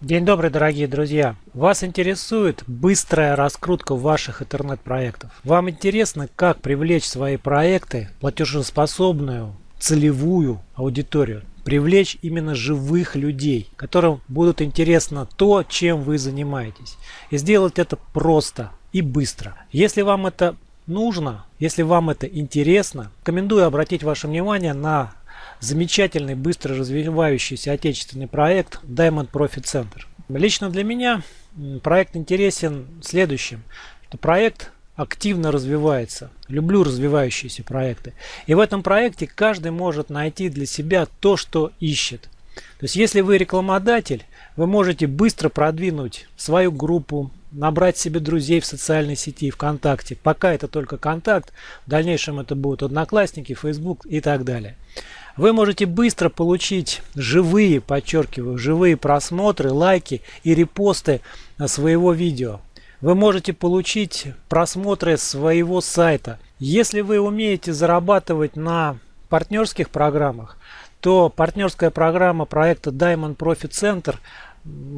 День добрый, дорогие друзья! Вас интересует быстрая раскрутка ваших интернет-проектов. Вам интересно, как привлечь свои проекты платежеспособную целевую аудиторию. Привлечь именно живых людей, которым будут интересно то, чем вы занимаетесь. И сделать это просто и быстро. Если вам это нужно, если вам это интересно, рекомендую обратить ваше внимание на замечательный, быстро развивающийся отечественный проект Diamond Profit Center. Лично для меня проект интересен следующим. Что проект активно развивается. Люблю развивающиеся проекты. И в этом проекте каждый может найти для себя то, что ищет. То есть, если вы рекламодатель, вы можете быстро продвинуть свою группу, набрать себе друзей в социальной сети ВКонтакте. Пока это только контакт, в дальнейшем это будут одноклассники, Facebook и так далее. Вы можете быстро получить живые, подчеркиваю, живые просмотры, лайки и репосты своего видео. Вы можете получить просмотры своего сайта. Если вы умеете зарабатывать на партнерских программах, то партнерская программа проекта Diamond Profit Center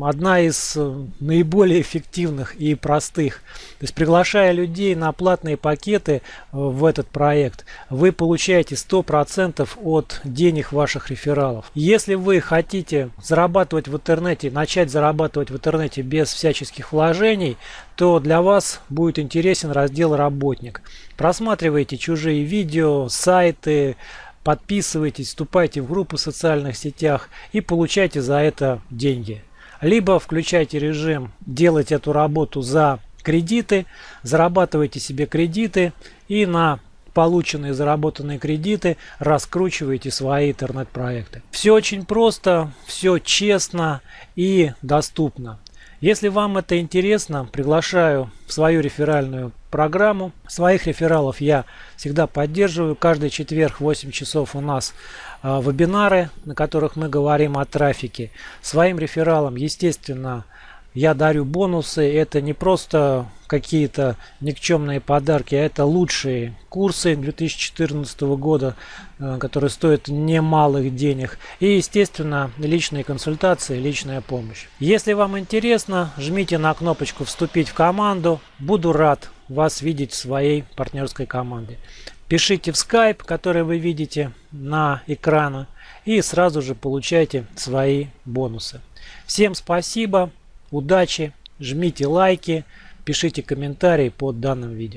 одна из э, наиболее эффективных и простых. То есть приглашая людей на платные пакеты э, в этот проект, вы получаете 100% от денег ваших рефералов. Если вы хотите зарабатывать в интернете, начать зарабатывать в интернете без всяческих вложений, то для вас будет интересен раздел «Работник». Просматривайте чужие видео, сайты, подписывайтесь, вступайте в группу в социальных сетях и получайте за это деньги. Либо включайте режим делать эту работу за кредиты, зарабатывайте себе кредиты и на полученные заработанные кредиты раскручиваете свои интернет-проекты. Все очень просто, все честно и доступно. Если вам это интересно, приглашаю в свою реферальную программу. Своих рефералов я всегда поддерживаю. Каждый четверг в 8 часов у нас э, вебинары, на которых мы говорим о трафике. Своим рефералам, естественно, я дарю бонусы. Это не просто какие-то никчемные подарки, а это лучшие курсы 2014 года, э, которые стоят немалых денег. И, естественно, личные консультации, личная помощь. Если вам интересно, жмите на кнопочку «Вступить в команду». Буду рад вас видеть в своей партнерской команде. Пишите в Skype, который вы видите на экране, и сразу же получайте свои бонусы. Всем спасибо! Удачи, жмите лайки, пишите комментарии под данным видео.